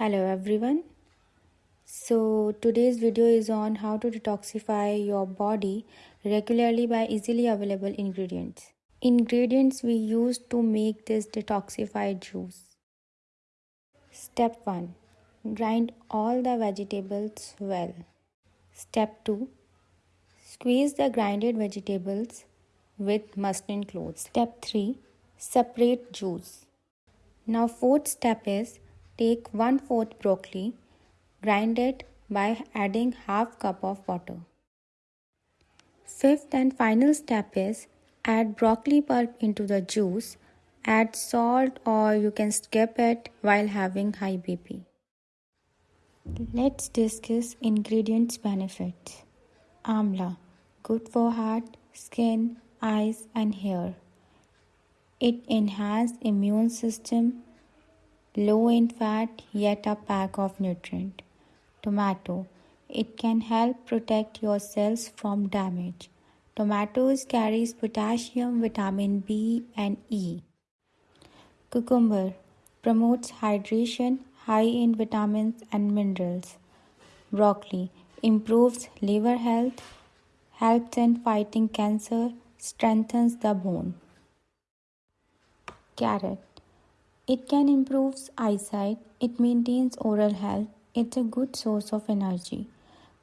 hello everyone. So today's video is on how to detoxify your body regularly by easily available ingredients. Ingredients we use to make this detoxified juice. Step 1 grind all the vegetables well. Step 2 squeeze the grinded vegetables with muslin cloth step 3 separate juice. Now fourth step is Take 1 4th broccoli, grind it by adding half cup of water. Fifth and final step is add broccoli pulp into the juice, add salt or you can skip it while having high BP. Let's discuss ingredients benefits. Amla, good for heart, skin, eyes and hair. It enhances immune system, low in fat yet a pack of nutrient. Tomato. It can help protect your cells from damage. Tomatoes carries potassium, vitamin B and E. Cucumber promotes hydration, high in vitamins and minerals. Broccoli improves liver health, helps in fighting cancer, strengthens the bone. Carrot it can improve eyesight, it maintains oral health, it's a good source of energy.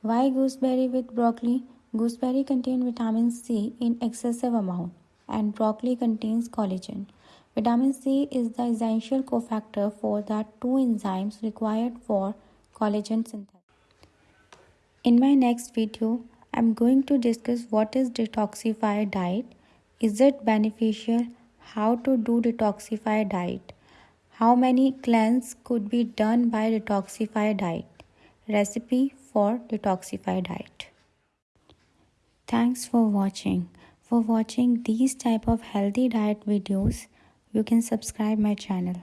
Why gooseberry with broccoli? Gooseberry contains vitamin C in excessive amount and broccoli contains collagen. Vitamin C is the essential cofactor for the two enzymes required for collagen synthesis. In my next video, I'm going to discuss what is detoxified diet, is it beneficial, how to do detoxified diet. How many cleanse could be done by detoxified diet? Recipe for detoxified diet. Thanks for watching. For watching these type of healthy diet videos, you can subscribe my channel.